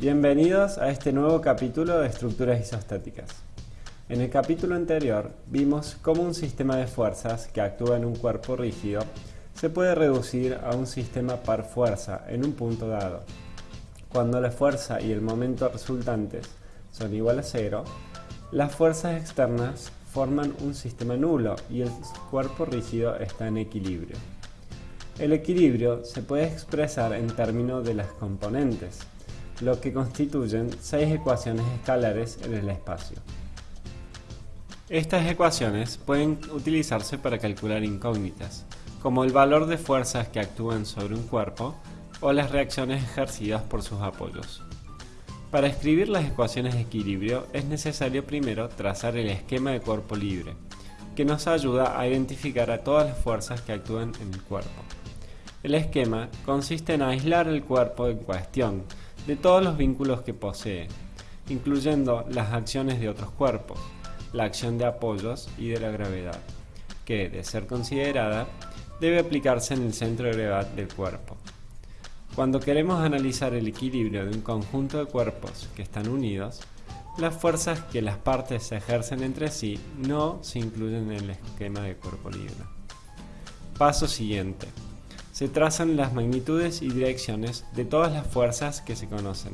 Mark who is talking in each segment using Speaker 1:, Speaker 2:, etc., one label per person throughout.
Speaker 1: Bienvenidos a este nuevo capítulo de estructuras isostáticas. En el capítulo anterior vimos cómo un sistema de fuerzas que actúa en un cuerpo rígido se puede reducir a un sistema par fuerza en un punto dado. Cuando la fuerza y el momento resultantes son igual a cero, las fuerzas externas forman un sistema nulo y el cuerpo rígido está en equilibrio. El equilibrio se puede expresar en términos de las componentes, lo que constituyen seis ecuaciones escalares en el espacio. Estas ecuaciones pueden utilizarse para calcular incógnitas, como el valor de fuerzas que actúan sobre un cuerpo o las reacciones ejercidas por sus apoyos. Para escribir las ecuaciones de equilibrio es necesario primero trazar el esquema de cuerpo libre, que nos ayuda a identificar a todas las fuerzas que actúan en el cuerpo. El esquema consiste en aislar el cuerpo en cuestión de todos los vínculos que posee, incluyendo las acciones de otros cuerpos, la acción de apoyos y de la gravedad, que, de ser considerada, debe aplicarse en el centro de gravedad del cuerpo. Cuando queremos analizar el equilibrio de un conjunto de cuerpos que están unidos, las fuerzas que las partes ejercen entre sí no se incluyen en el esquema de cuerpo libre. Paso siguiente se trazan las magnitudes y direcciones de todas las fuerzas que se conocen.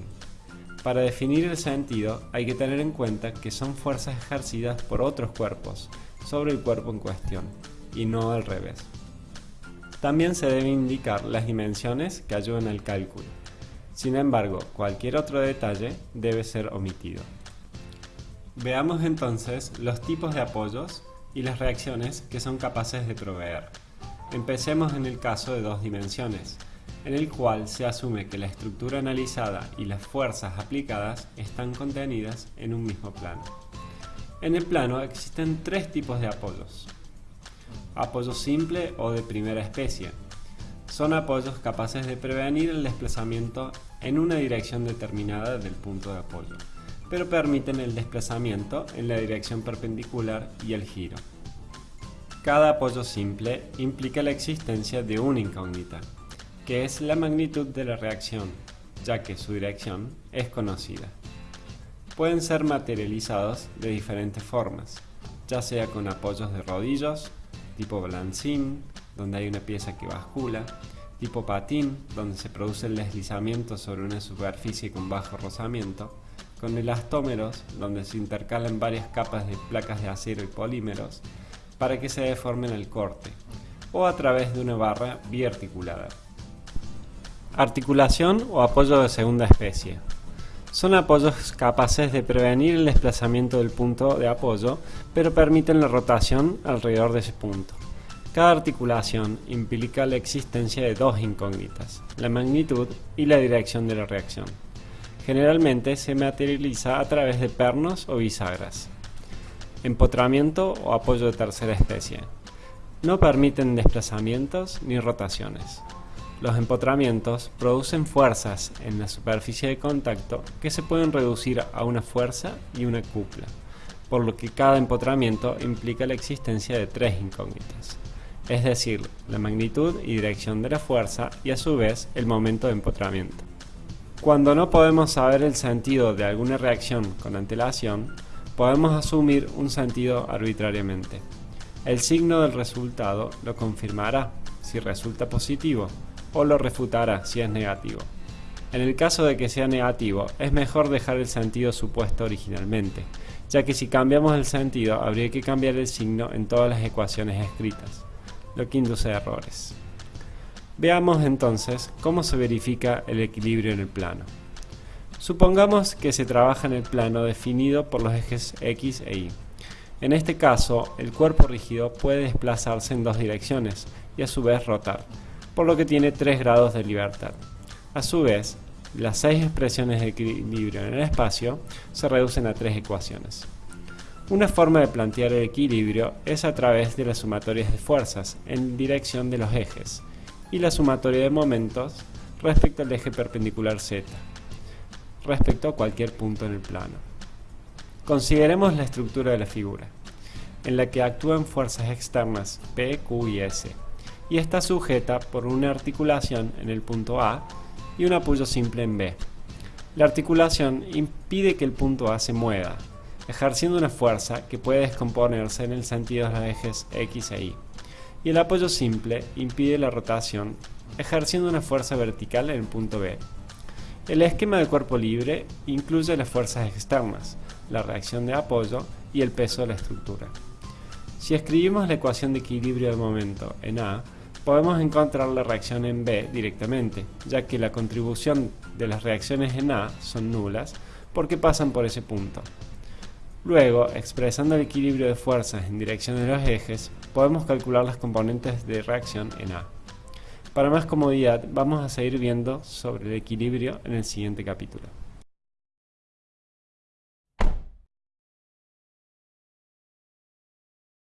Speaker 1: Para definir el sentido hay que tener en cuenta que son fuerzas ejercidas por otros cuerpos sobre el cuerpo en cuestión, y no al revés. También se deben indicar las dimensiones que ayudan al cálculo. Sin embargo, cualquier otro detalle debe ser omitido. Veamos entonces los tipos de apoyos y las reacciones que son capaces de proveer. Empecemos en el caso de dos dimensiones, en el cual se asume que la estructura analizada y las fuerzas aplicadas están contenidas en un mismo plano. En el plano existen tres tipos de apoyos. Apoyo simple o de primera especie. Son apoyos capaces de prevenir el desplazamiento en una dirección determinada del punto de apoyo, pero permiten el desplazamiento en la dirección perpendicular y el giro. Cada apoyo simple implica la existencia de una incógnita, que es la magnitud de la reacción, ya que su dirección es conocida. Pueden ser materializados de diferentes formas, ya sea con apoyos de rodillos, tipo balancín, donde hay una pieza que bascula, tipo patín, donde se produce el deslizamiento sobre una superficie con bajo rozamiento, con elastómeros, donde se intercalan varias capas de placas de acero y polímeros, para que se deformen el corte, o a través de una barra biarticulada. Articulación o apoyo de segunda especie. Son apoyos capaces de prevenir el desplazamiento del punto de apoyo, pero permiten la rotación alrededor de ese punto. Cada articulación implica la existencia de dos incógnitas, la magnitud y la dirección de la reacción. Generalmente se materializa a través de pernos o bisagras. Empotramiento o apoyo de tercera especie. No permiten desplazamientos ni rotaciones. Los empotramientos producen fuerzas en la superficie de contacto que se pueden reducir a una fuerza y una cupla, por lo que cada empotramiento implica la existencia de tres incógnitas, es decir, la magnitud y dirección de la fuerza y a su vez el momento de empotramiento. Cuando no podemos saber el sentido de alguna reacción con antelación, podemos asumir un sentido arbitrariamente. El signo del resultado lo confirmará si resulta positivo o lo refutará si es negativo. En el caso de que sea negativo, es mejor dejar el sentido supuesto originalmente, ya que si cambiamos el sentido habría que cambiar el signo en todas las ecuaciones escritas, lo que induce errores. Veamos entonces cómo se verifica el equilibrio en el plano. Supongamos que se trabaja en el plano definido por los ejes X e Y. En este caso, el cuerpo rígido puede desplazarse en dos direcciones y a su vez rotar, por lo que tiene tres grados de libertad. A su vez, las seis expresiones de equilibrio en el espacio se reducen a tres ecuaciones. Una forma de plantear el equilibrio es a través de las sumatorias de fuerzas en dirección de los ejes y la sumatoria de momentos respecto al eje perpendicular z respecto a cualquier punto en el plano. Consideremos la estructura de la figura, en la que actúan fuerzas externas P, Q y S, y está sujeta por una articulación en el punto A y un apoyo simple en B. La articulación impide que el punto A se mueva, ejerciendo una fuerza que puede descomponerse en el sentido de los ejes X e Y. Y el apoyo simple impide la rotación, ejerciendo una fuerza vertical en el punto B. El esquema de cuerpo libre incluye las fuerzas externas, la reacción de apoyo y el peso de la estructura. Si escribimos la ecuación de equilibrio de momento en A, podemos encontrar la reacción en B directamente, ya que la contribución de las reacciones en A son nulas porque pasan por ese punto. Luego, expresando el equilibrio de fuerzas en dirección de los ejes, podemos calcular las componentes de reacción en A. Para más comodidad, vamos a seguir viendo sobre el equilibrio en el siguiente capítulo.